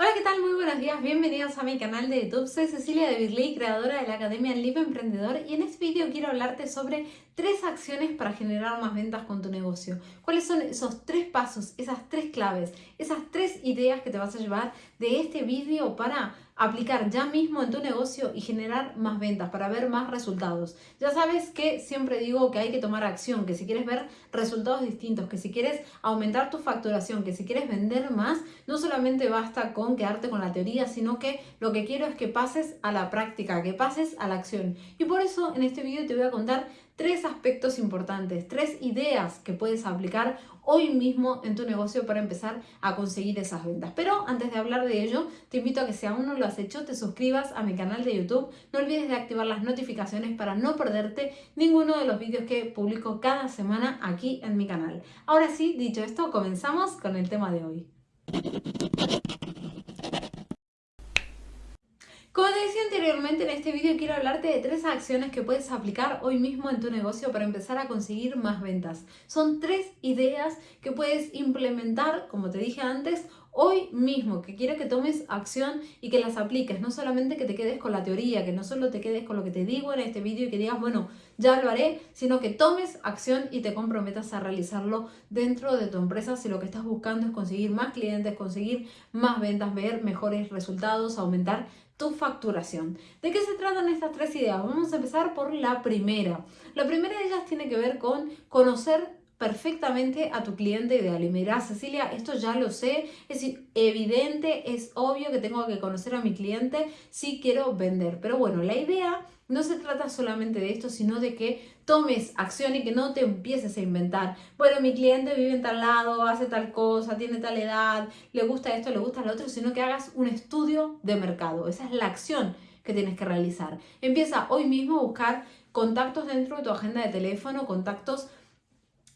Hola, ¿qué tal? Muy buenos días, bienvenidos a mi canal de YouTube. Soy Cecilia de Birley, creadora de la Academia Libre Emprendedor y en este vídeo quiero hablarte sobre tres acciones para generar más ventas con tu negocio. ¿Cuáles son esos tres pasos, esas tres claves, esas tres ideas que te vas a llevar de este vídeo para aplicar ya mismo en tu negocio y generar más ventas, para ver más resultados. Ya sabes que siempre digo que hay que tomar acción, que si quieres ver resultados distintos, que si quieres aumentar tu facturación, que si quieres vender más, no solamente basta con quedarte con la teoría, sino que lo que quiero es que pases a la práctica, que pases a la acción. Y por eso en este vídeo te voy a contar tres aspectos importantes, tres ideas que puedes aplicar hoy mismo en tu negocio para empezar a conseguir esas ventas. Pero antes de hablar de ello, te invito a que si aún no lo has hecho, te suscribas a mi canal de YouTube. No olvides de activar las notificaciones para no perderte ninguno de los vídeos que publico cada semana aquí en mi canal. Ahora sí, dicho esto, comenzamos con el tema de hoy. Como en este vídeo quiero hablarte de tres acciones que puedes aplicar hoy mismo en tu negocio para empezar a conseguir más ventas. Son tres ideas que puedes implementar, como te dije antes, hoy mismo, que quiero que tomes acción y que las apliques, no solamente que te quedes con la teoría, que no solo te quedes con lo que te digo en este vídeo y que digas, bueno, ya lo haré, sino que tomes acción y te comprometas a realizarlo dentro de tu empresa si lo que estás buscando es conseguir más clientes, conseguir más ventas, ver mejores resultados, aumentar tu facturación. ¿De qué se tratan estas tres ideas? Vamos a empezar por la primera. La primera de ellas tiene que ver con conocer perfectamente a tu cliente ideal. Y mira, Cecilia, esto ya lo sé, es evidente, es obvio que tengo que conocer a mi cliente si quiero vender. Pero bueno, la idea no se trata solamente de esto, sino de que tomes acción y que no te empieces a inventar. Bueno, mi cliente vive en tal lado, hace tal cosa, tiene tal edad, le gusta esto, le gusta lo otro, sino que hagas un estudio de mercado. Esa es la acción que tienes que realizar. Empieza hoy mismo a buscar contactos dentro de tu agenda de teléfono, contactos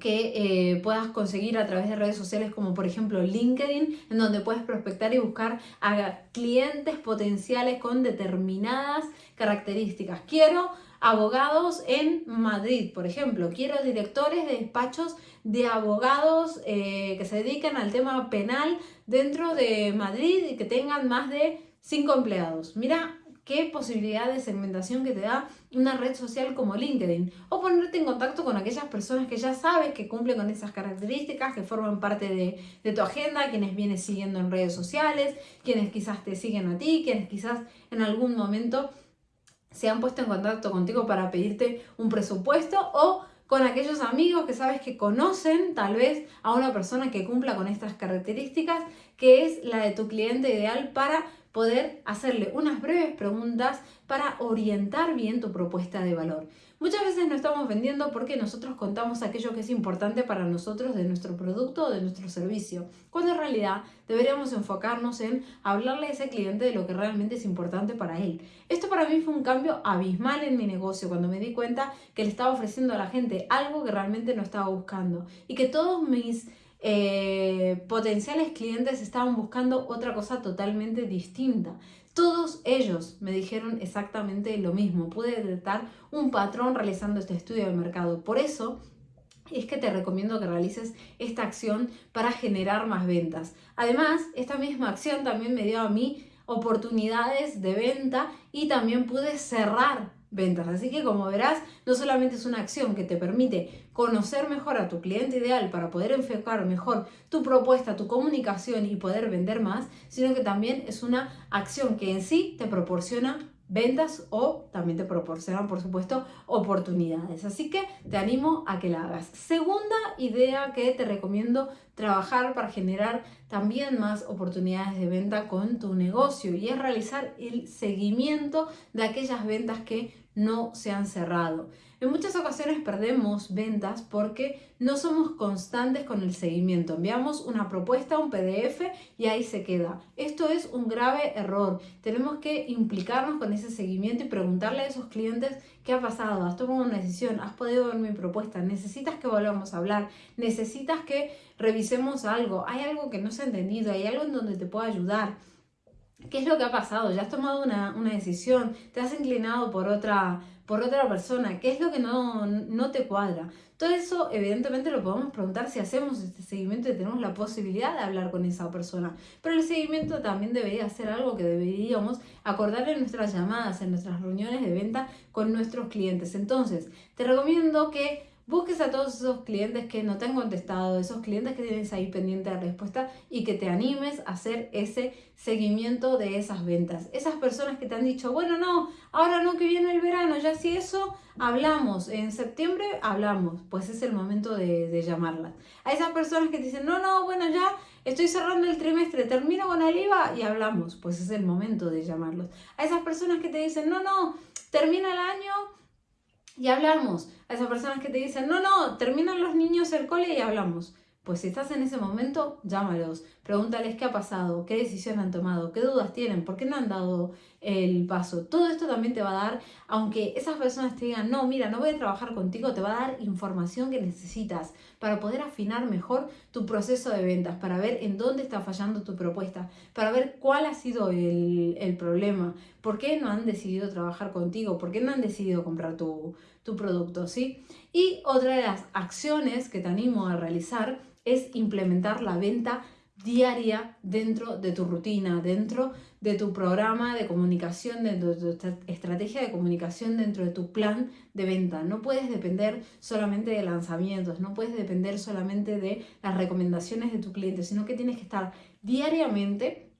que eh, puedas conseguir a través de redes sociales como por ejemplo LinkedIn, en donde puedes prospectar y buscar a clientes potenciales con determinadas características. Quiero abogados en Madrid, por ejemplo. Quiero directores de despachos de abogados eh, que se dedican al tema penal dentro de Madrid y que tengan más de 5 empleados. Mira qué posibilidad de segmentación que te da una red social como LinkedIn. O ponerte en contacto con aquellas personas que ya sabes que cumplen con esas características, que forman parte de, de tu agenda, quienes vienes siguiendo en redes sociales, quienes quizás te siguen a ti, quienes quizás en algún momento se han puesto en contacto contigo para pedirte un presupuesto o con aquellos amigos que sabes que conocen tal vez a una persona que cumpla con estas características, que es la de tu cliente ideal para poder hacerle unas breves preguntas para orientar bien tu propuesta de valor. Muchas veces no estamos vendiendo porque nosotros contamos aquello que es importante para nosotros de nuestro producto o de nuestro servicio, cuando en realidad deberíamos enfocarnos en hablarle a ese cliente de lo que realmente es importante para él. Esto para mí fue un cambio abismal en mi negocio cuando me di cuenta que le estaba ofreciendo a la gente algo que realmente no estaba buscando y que todos mis eh, potenciales clientes estaban buscando otra cosa totalmente distinta. Todos ellos me dijeron exactamente lo mismo. Pude detectar un patrón realizando este estudio de mercado. Por eso es que te recomiendo que realices esta acción para generar más ventas. Además, esta misma acción también me dio a mí oportunidades de venta y también pude cerrar ventas. Así que como verás, no solamente es una acción que te permite conocer mejor a tu cliente ideal para poder enfocar mejor tu propuesta, tu comunicación y poder vender más, sino que también es una acción que en sí te proporciona ventas o también te proporcionan, por supuesto, oportunidades. Así que te animo a que la hagas. Segunda idea que te recomiendo trabajar para generar también más oportunidades de venta con tu negocio y es realizar el seguimiento de aquellas ventas que no se han cerrado. En muchas ocasiones perdemos ventas porque no somos constantes con el seguimiento. Enviamos una propuesta, un PDF y ahí se queda. Esto es un grave error. Tenemos que implicarnos con ese seguimiento y preguntarle a esos clientes qué ha pasado, has tomado una decisión, has podido ver mi propuesta, necesitas que volvamos a hablar, necesitas que revisemos algo, hay algo que no se ha entendido, hay algo en donde te puedo ayudar. ¿Qué es lo que ha pasado? ¿Ya has tomado una, decisión? ¿Te has inclinado por otra, por otra persona? ¿Qué es lo que no, no te cuadra? Todo eso, evidentemente, lo podemos preguntar si hacemos este seguimiento y tenemos la posibilidad de hablar con esa persona. Pero el seguimiento también debería ser algo que deberíamos acordar en nuestras llamadas, en nuestras reuniones de venta con nuestros clientes. Entonces, te recomiendo que busques a todos esos clientes que no te han contestado, esos clientes que tienes ahí pendiente de respuesta y que te animes a hacer ese seguimiento de esas ventas. Esas personas que te han dicho, bueno, no, ahora no que viene el verano, ya si eso hablamos, en septiembre hablamos, pues es el momento de, llamarlas. A esas personas que te dicen, no, no, bueno, ya estoy cerrando el trimestre, termino con el IVA y hablamos, pues es el momento de llamarlos. A esas personas que te dicen, no, no, termina el año y hablamos. A esas personas que te dicen, no, no, terminan los niños el cole y hablamos. Pues si estás en ese momento, llámalos, pregúntales qué ha pasado, qué decisión han tomado, qué dudas tienen, por qué no han dado el paso. Todo esto también te va a dar, aunque esas personas te digan, no, mira, no voy a trabajar contigo, te va a dar información que necesitas para poder afinar mejor tu proceso de ventas, para ver en dónde está fallando tu propuesta, para ver cuál ha sido el, el problema, por qué no han decidido trabajar contigo, por qué no han decidido comprar tu, tu producto, ¿sí? Y otra de las acciones que te animo a realizar es implementar la venta diaria dentro de tu rutina, dentro de tu programa de comunicación, dentro de tu estrategia de comunicación, dentro de tu plan de venta. No puedes depender solamente de lanzamientos, no puedes depender solamente de las recomendaciones de tu cliente, sino que tienes que estar diariamente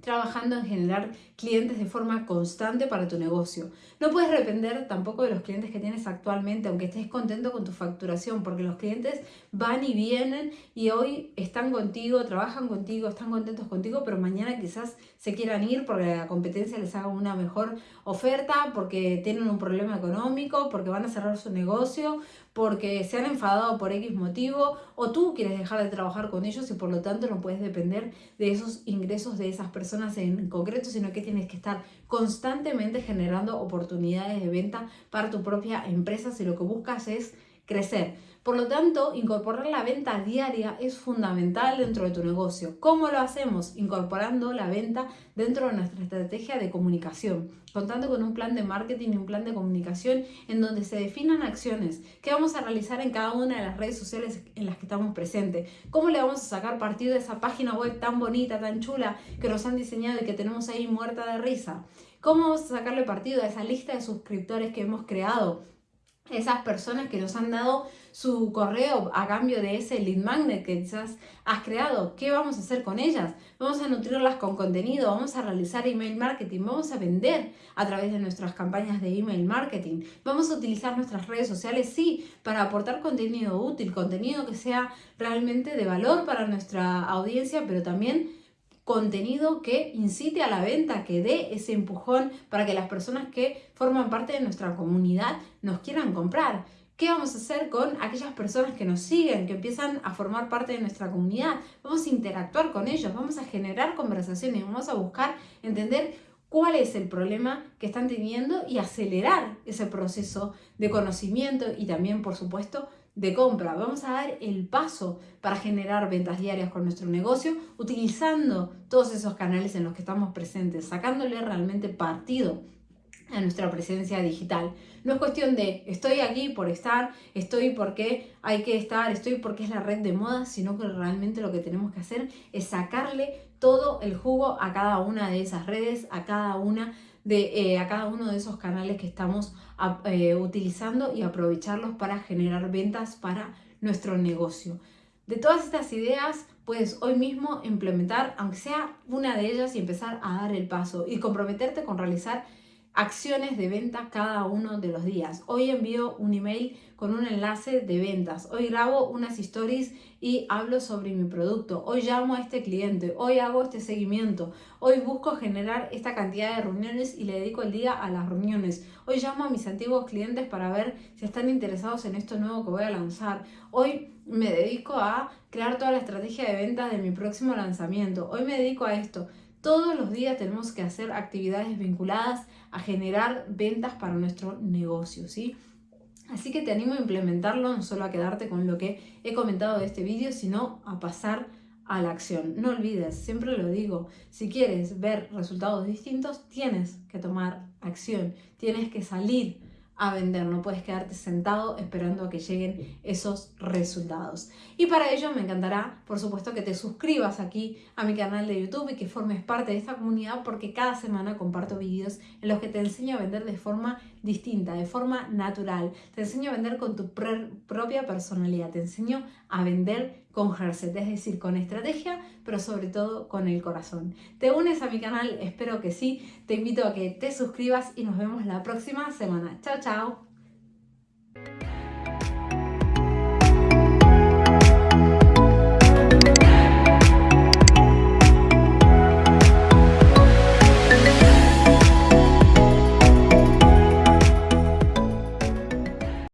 trabajando en generar clientes de forma constante para tu negocio. No puedes depender tampoco de los clientes que tienes actualmente, aunque estés contento con tu facturación, porque los clientes van y vienen y hoy están contigo, trabajan contigo, están contentos contigo, pero mañana quizás se quieran ir porque la competencia les haga una mejor oferta, porque tienen un problema económico, porque van a cerrar su negocio, porque se han enfadado por X motivo o tú quieres dejar de trabajar con ellos y por lo tanto no puedes depender de esos ingresos de esas personas en concreto, sino que tienes que estar constantemente generando oportunidades de venta para tu propia empresa si lo que buscas es crecer. Por lo tanto, incorporar la venta diaria es fundamental dentro de tu negocio. ¿Cómo lo hacemos? Incorporando la venta dentro de nuestra estrategia de comunicación, contando con un plan de marketing y un plan de comunicación en donde se definan acciones que vamos a realizar en cada una de las redes sociales en las que estamos presentes. ¿Cómo le vamos a sacar partido de esa página web tan bonita, tan chula que nos han diseñado y que tenemos ahí muerta de risa? ¿Cómo vamos a sacarle partido a esa lista de suscriptores que hemos creado? Esas personas que nos han dado su correo a cambio de ese lead magnet que quizás has creado. ¿Qué vamos a hacer con ellas? Vamos a nutrirlas con contenido, vamos a realizar email marketing, vamos a vender a través de nuestras campañas de email marketing, vamos a utilizar nuestras redes sociales, sí, para aportar contenido útil, contenido que sea realmente de valor para nuestra audiencia, pero también contenido que incite a la venta, que dé ese empujón para que las personas que forman parte de nuestra comunidad nos quieran comprar. ¿Qué vamos a hacer con aquellas personas que nos siguen, que empiezan a formar parte de nuestra comunidad? Vamos a interactuar con ellos, vamos a generar conversaciones, vamos a buscar entender cuál es el problema que están teniendo y acelerar ese proceso de conocimiento y también, por supuesto, de compra. Vamos a dar el paso para generar ventas diarias con nuestro negocio utilizando todos esos canales en los que estamos presentes, sacándole realmente partido a nuestra presencia digital. No es cuestión de estoy aquí por estar, estoy porque hay que estar, estoy porque es la red de moda, sino que realmente lo que tenemos que hacer es sacarle todo el jugo a cada una de esas redes, a cada una de, eh, a cada uno de esos canales que estamos eh, utilizando y aprovecharlos para generar ventas para nuestro negocio. De todas estas ideas, puedes hoy mismo implementar, aunque sea una de ellas, y empezar a dar el paso y comprometerte con realizar acciones de venta cada uno de los días. Hoy envío un email con un enlace de ventas. Hoy grabo unas stories y hablo sobre mi producto. Hoy llamo a este cliente. Hoy hago este seguimiento. Hoy busco generar esta cantidad de reuniones y le dedico el día a las reuniones. Hoy llamo a mis antiguos clientes para ver si están interesados en esto nuevo que voy a lanzar. Hoy me dedico a crear toda la estrategia de ventas de mi próximo lanzamiento. Hoy me dedico a esto. Todos los días tenemos que hacer actividades vinculadas a generar ventas para nuestro negocio, ¿sí? Así que te animo a implementarlo, no solo a quedarte con lo que he comentado de este vídeo, sino a pasar a la acción. No olvides, siempre lo digo, si quieres ver resultados distintos, tienes que tomar acción, tienes que salir a vender, no puedes quedarte sentado esperando a que lleguen esos resultados. Y para ello me encantará, por supuesto, que te suscribas aquí a mi canal de YouTube y que formes parte de esta comunidad porque cada semana comparto vídeos en los que te enseño a vender de forma distinta, de forma natural. Te enseño a vender con tu propia personalidad, te enseño a vender con Herset, es decir, con estrategia, pero sobre todo con el corazón. ¿Te unes a mi canal? Espero que sí. Te invito a que te suscribas y nos vemos la próxima semana. Chao, chao.